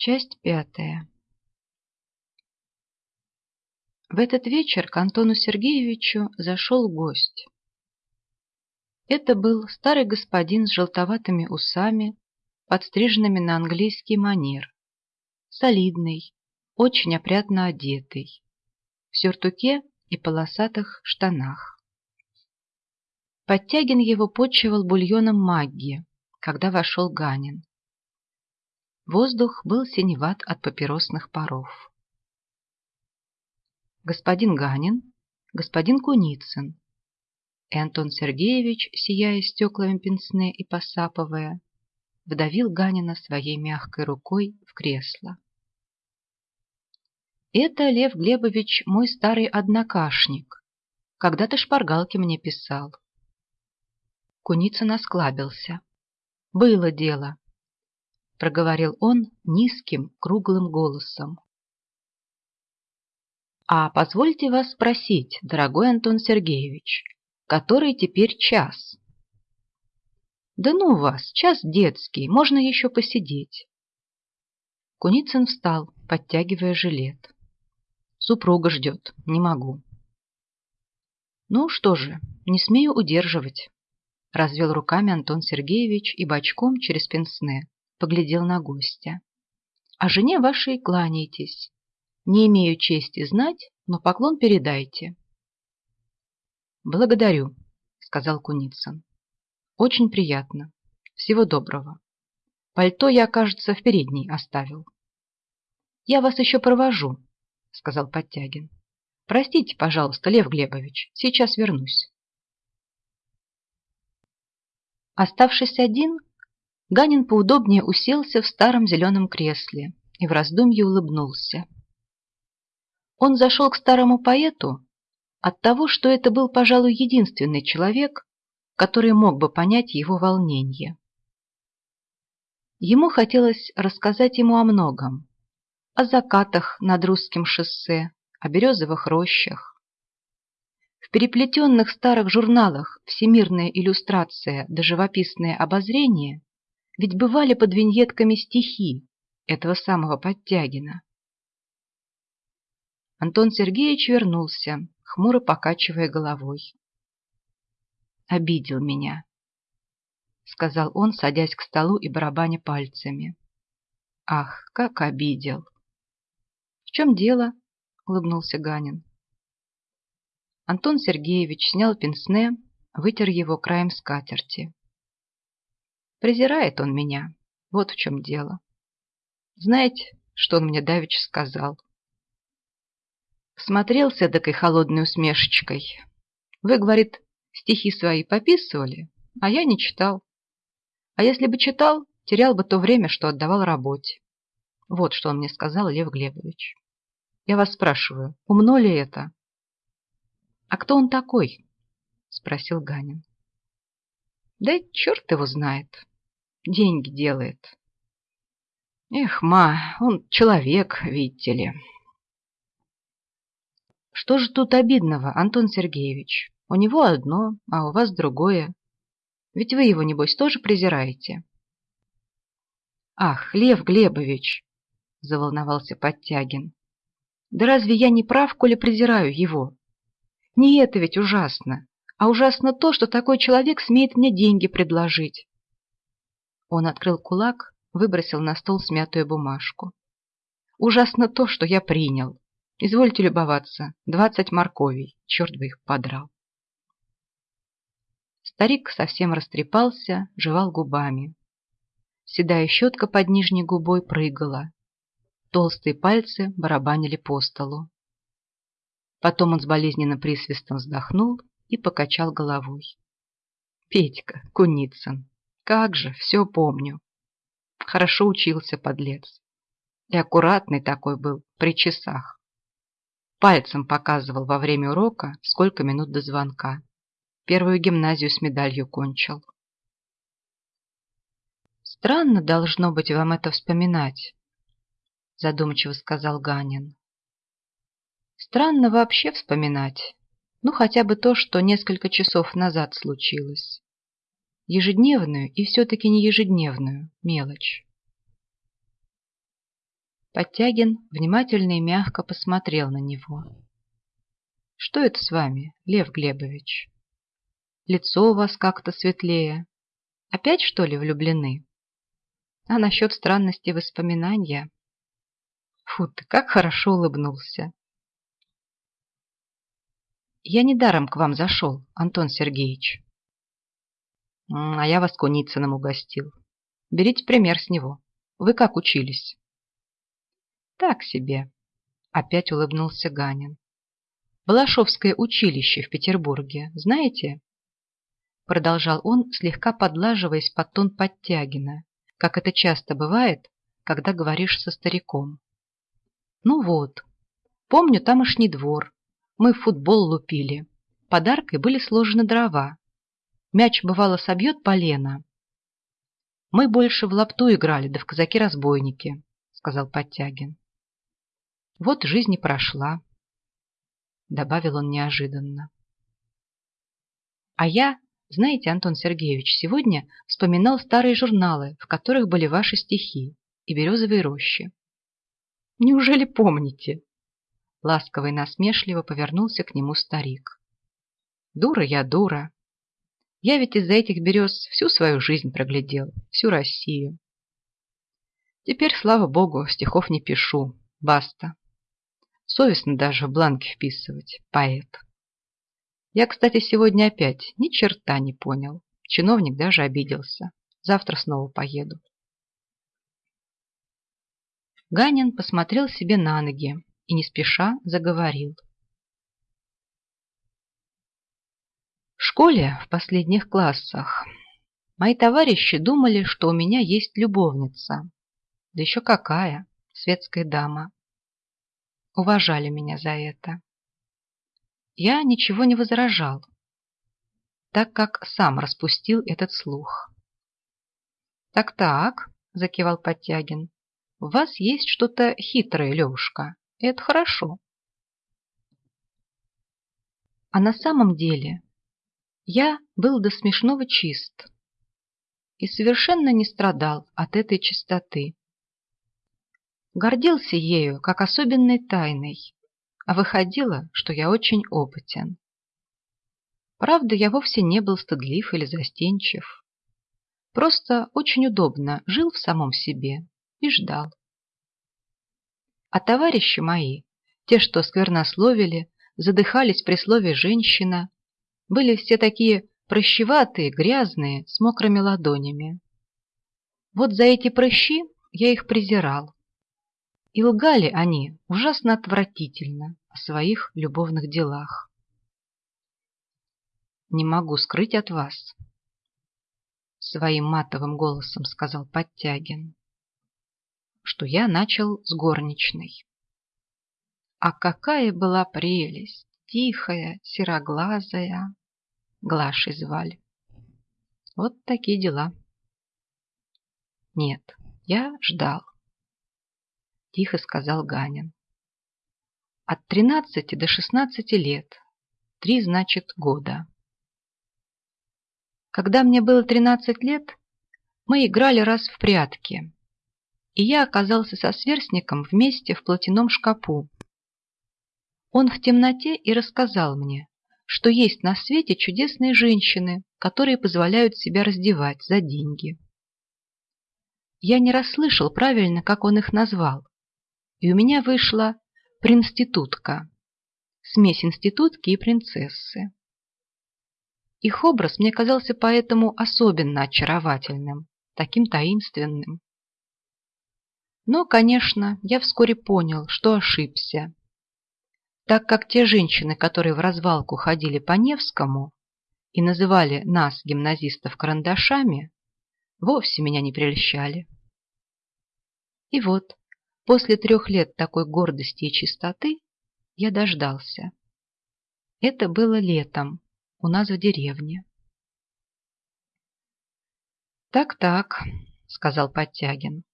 Часть пятая. В этот вечер к Антону Сергеевичу зашел гость. Это был старый господин с желтоватыми усами, подстриженными на английский манер, солидный, очень опрятно одетый, в сюртуке и полосатых штанах. Подтягин его почивал бульоном магги, когда вошел Ганин. Воздух был синеват от папиросных паров. Господин Ганин, господин Куницын и Антон Сергеевич, сияя стеклами пенсне и посапывая, вдавил Ганина своей мягкой рукой в кресло. «Это, Лев Глебович, мой старый однокашник. Когда-то шпаргалки мне писал». Куницын осклабился. «Было дело проговорил он низким круглым голосом. А позвольте вас спросить, дорогой Антон Сергеевич, который теперь час? Да ну вас, час детский, можно еще посидеть. Куницын встал, подтягивая жилет. Супруга ждет, не могу. Ну что же, не смею удерживать. Развел руками Антон Сергеевич и бочком через пенсне поглядел на гостя. «А жене вашей кланяйтесь. Не имею чести знать, но поклон передайте». «Благодарю», — сказал Куницын. «Очень приятно. Всего доброго. Пальто я, кажется, в передней оставил». «Я вас еще провожу», — сказал Подтягин. «Простите, пожалуйста, Лев Глебович, сейчас вернусь». Оставшись один, Ганин поудобнее уселся в старом зеленом кресле и в раздумье улыбнулся. Он зашел к старому поэту от того, что это был, пожалуй, единственный человек, который мог бы понять его волнение. Ему хотелось рассказать ему о многом, о закатах над русским шоссе, о березовых рощах. В переплетенных старых журналах «Всемирная иллюстрация» да «Живописное обозрение» Ведь бывали под виньетками стихи этого самого Подтягина. Антон Сергеевич вернулся, хмуро покачивая головой. «Обидел меня», — сказал он, садясь к столу и барабаня пальцами. «Ах, как обидел!» «В чем дело?» — улыбнулся Ганин. Антон Сергеевич снял пенсне, вытер его краем скатерти. Презирает он меня. Вот в чем дело. Знаете, что он мне давеча сказал? Смотрелся такой холодной усмешечкой. Вы, говорит, стихи свои пописывали, а я не читал. А если бы читал, терял бы то время, что отдавал работе. Вот что он мне сказал, Лев Глебович. Я вас спрашиваю, умно ли это? А кто он такой? Спросил Ганин. Да черт его знает деньги делает. Эх, ма, он человек, видите ли. Что же тут обидного, Антон Сергеевич? У него одно, а у вас другое. Ведь вы его, небось, тоже презираете. Ах, Лев Глебович, заволновался Подтягин. Да разве я не прав, коли презираю его? Не это ведь ужасно, а ужасно то, что такой человек смеет мне деньги предложить. Он открыл кулак, выбросил на стол смятую бумажку. «Ужасно то, что я принял. Извольте любоваться. Двадцать морковей. Черт бы их подрал». Старик совсем растрепался, жевал губами. Седая щетка под нижней губой прыгала. Толстые пальцы барабанили по столу. Потом он с болезненным присвистом вздохнул и покачал головой. «Петька, Куницын, как же, все помню. Хорошо учился, подлец. И аккуратный такой был, при часах. Пальцем показывал во время урока, сколько минут до звонка. Первую гимназию с медалью кончил. «Странно должно быть вам это вспоминать», задумчиво сказал Ганин. «Странно вообще вспоминать. Ну, хотя бы то, что несколько часов назад случилось ежедневную и все-таки не ежедневную мелочь. Подтягин внимательно и мягко посмотрел на него. «Что это с вами, Лев Глебович? Лицо у вас как-то светлее. Опять, что ли, влюблены? А насчет странности воспоминания? Фу ты, как хорошо улыбнулся. Я недаром к вам зашел, Антон Сергеевич. А я вас Куницыным угостил. Берите пример с него. Вы как учились? Так себе. Опять улыбнулся Ганин. Балашовское училище в Петербурге, знаете? Продолжал он, слегка подлаживаясь под тон Подтягина, как это часто бывает, когда говоришь со стариком. Ну вот, помню тамошний двор. Мы в футбол лупили. Подаркой были сложены дрова. Мяч, бывало, собьет полено. Мы больше в лапту играли, да в казаки-разбойники, сказал Подтягин. Вот жизнь и прошла, добавил он неожиданно. А я, знаете, Антон Сергеевич, сегодня вспоминал старые журналы, в которых были ваши стихи и березовые рощи. Неужели помните? Ласково и насмешливо повернулся к нему старик. Дура я, дура. Я ведь из-за этих берез всю свою жизнь проглядел, всю Россию. Теперь, слава богу, стихов не пишу. Баста. Совестно даже в бланки вписывать. Поэт. Я, кстати, сегодня опять ни черта не понял. Чиновник даже обиделся. Завтра снова поеду. Ганин посмотрел себе на ноги и не спеша заговорил. Школе в последних классах мои товарищи думали, что у меня есть любовница. Да еще какая, светская дама. Уважали меня за это. Я ничего не возражал, так как сам распустил этот слух. «Так-так», — закивал Подтягин, в вас есть что-то хитрое, Левушка. Это хорошо. А на самом деле я был до смешного чист и совершенно не страдал от этой чистоты. Гордился ею как особенной тайной, а выходило, что я очень опытен. Правда, я вовсе не был стыдлив или застенчив. Просто очень удобно жил в самом себе и ждал. А товарищи мои, те, что сквернословили, задыхались при слове «женщина», были все такие прощеватые, грязные, с мокрыми ладонями. Вот за эти прыщи я их презирал. И лгали они ужасно отвратительно о своих любовных делах. «Не могу скрыть от вас», — своим матовым голосом сказал Подтягин что я начал с горничной. А какая была прелесть! Тихая, сероглазая. Глашей звали. Вот такие дела. Нет, я ждал. Тихо сказал Ганин. От тринадцати до шестнадцати лет. Три, значит, года. Когда мне было тринадцать лет, мы играли раз в прятки и я оказался со сверстником вместе в платяном шкапу. Он в темноте и рассказал мне, что есть на свете чудесные женщины, которые позволяют себя раздевать за деньги. Я не расслышал правильно, как он их назвал, и у меня вышла принститутка, смесь институтки и принцессы. Их образ мне казался поэтому особенно очаровательным, таким таинственным. Но, конечно, я вскоре понял, что ошибся. Так как те женщины, которые в развалку ходили по Невскому и называли нас, гимназистов, карандашами, вовсе меня не прельщали. И вот, после трех лет такой гордости и чистоты, я дождался. Это было летом, у нас в деревне. «Так-так», — сказал Подтягин.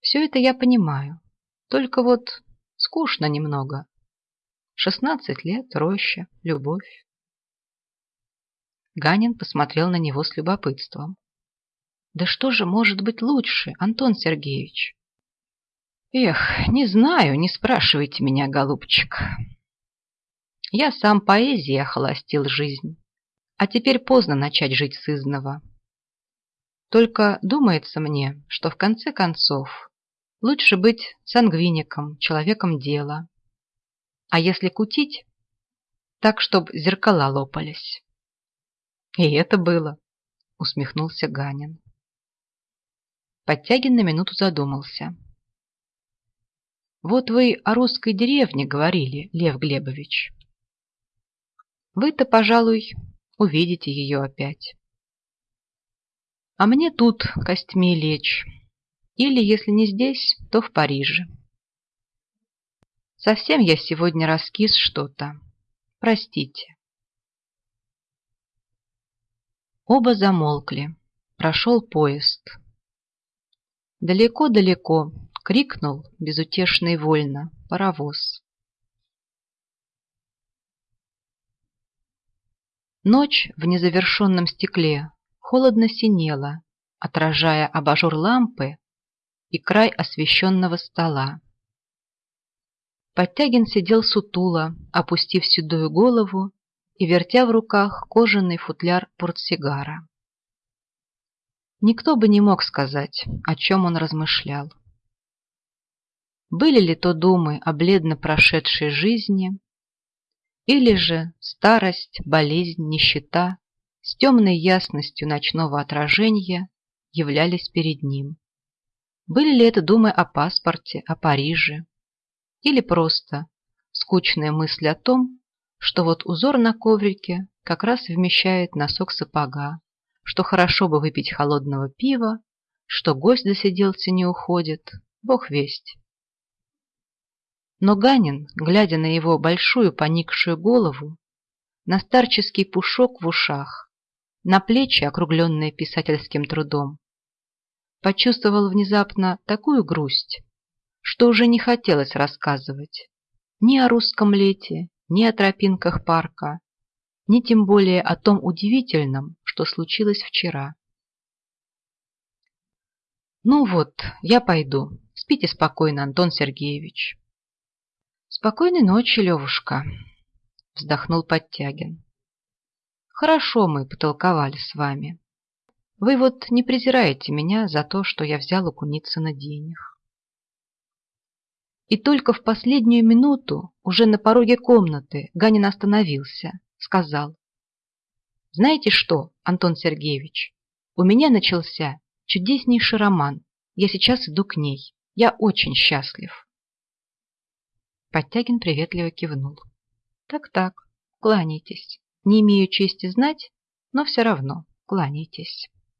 Все это я понимаю. Только вот скучно немного. Шестнадцать лет, роща, любовь. Ганин посмотрел на него с любопытством. Да что же может быть лучше, Антон Сергеевич? Эх, не знаю, не спрашивайте меня, голубчик. Я сам поэзией охолостил жизнь, а теперь поздно начать жить сызново. Только думается мне, что в конце концов лучше быть сангвиником, человеком дела. А если кутить, так, чтоб зеркала лопались. И это было, усмехнулся Ганин. Подтягин на минуту задумался. Вот вы о русской деревне говорили, Лев Глебович. Вы-то, пожалуй, увидите ее опять. А мне тут костьми лечь. Или, если не здесь, то в Париже. Совсем я сегодня раскис что-то. Простите. Оба замолкли. Прошел поезд. Далеко-далеко крикнул безутешно и вольно паровоз. Ночь в незавершенном стекле холодно синела, отражая абажур лампы и край освещенного стола. Подтягин сидел сутуло, опустив седую голову и вертя в руках кожаный футляр портсигара. Никто бы не мог сказать, о чем он размышлял. Были ли то думы о бледно прошедшей жизни, или же старость, болезнь, нищета с темной ясностью ночного отражения являлись перед ним. Были ли это думы о паспорте, о Париже, или просто скучные мысли о том, что вот узор на коврике как раз вмещает носок сапога, что хорошо бы выпить холодного пива, что гость засиделся не уходит, бог весть. Но Ганин, глядя на его большую поникшую голову, на старческий пушок в ушах, на плечи, округленные писательским трудом, почувствовал внезапно такую грусть, что уже не хотелось рассказывать ни о русском лете, ни о тропинках парка, ни тем более о том удивительном, что случилось вчера. «Ну вот, я пойду. Спите спокойно, Антон Сергеевич». «Спокойной ночи, Левушка», — вздохнул Подтягин. «Хорошо мы потолковали с вами. Вы вот не презираете меня за то, что я взял у Куницына денег». И только в последнюю минуту, уже на пороге комнаты, Ганин остановился, сказал. «Знаете что, Антон Сергеевич, у меня начался чудеснейший роман. Я сейчас иду к ней. Я очень счастлив». Подтягин приветливо кивнул. «Так-так, кланяйтесь. Не имею чести знать, но все равно кланяйтесь».